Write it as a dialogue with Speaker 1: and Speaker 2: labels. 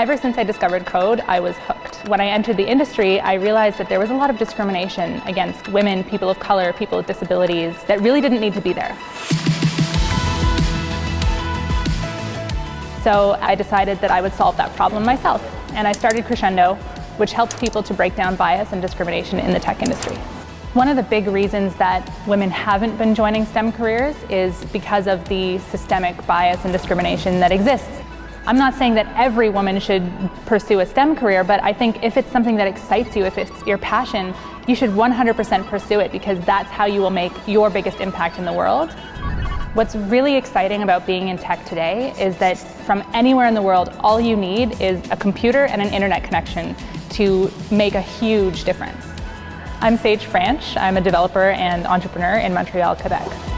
Speaker 1: Ever since I discovered code, I was hooked. When I entered the industry, I realized that there was a lot of discrimination against women, people of color, people with disabilities that really didn't need to be there. So I decided that I would solve that problem myself, and I started Crescendo, which helps people to break down bias and discrimination in the tech industry. One of the big reasons that women haven't been joining STEM careers is because of the systemic bias and discrimination that exists. I'm not saying that every woman should pursue a STEM career, but I think if it's something that excites you, if it's your passion, you should 100% pursue it because that's how you will make your biggest impact in the world. What's really exciting about being in tech today is that from anywhere in the world, all you need is a computer and an internet connection to make a huge difference. I'm Sage Franch. I'm a developer and entrepreneur in Montreal, Quebec.